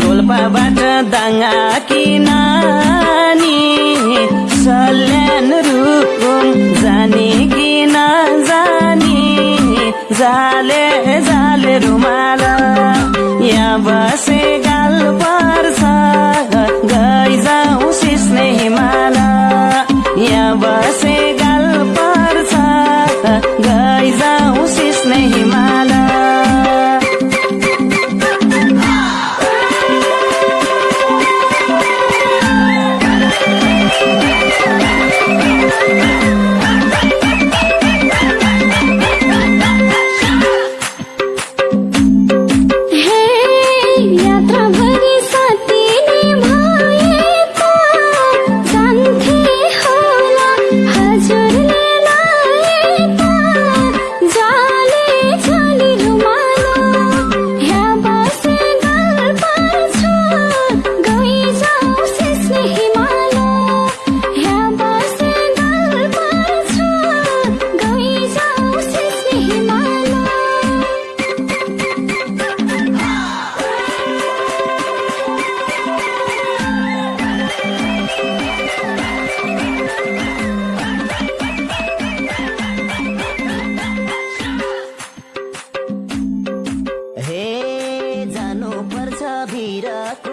रोल्पाबाट दाङा कि नानी सल्यान रुकुम जाने कि जानी जाले जाले रुमाल यहाँ बसे गाल पर्छ गई जाउँ सिस्ने हिमाल यहाँ बसे need